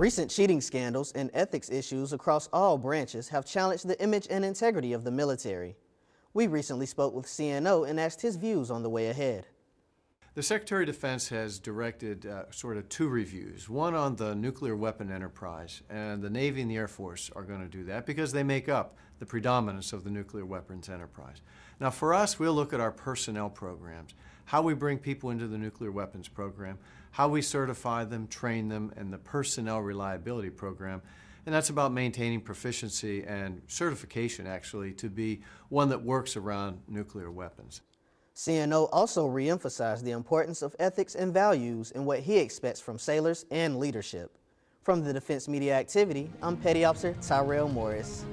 Recent cheating scandals and ethics issues across all branches have challenged the image and integrity of the military. We recently spoke with CNO and asked his views on the way ahead. The Secretary of Defense has directed uh, sort of two reviews, one on the nuclear weapon enterprise, and the Navy and the Air Force are going to do that because they make up the predominance of the nuclear weapons enterprise. Now for us, we'll look at our personnel programs, how we bring people into the nuclear weapons program, how we certify them, train them, and the personnel reliability program. And that's about maintaining proficiency and certification, actually, to be one that works around nuclear weapons. CNO also reemphasized the importance of ethics and values in what he expects from sailors and leadership. From the Defense Media Activity, I'm Petty Officer Tyrell Morris.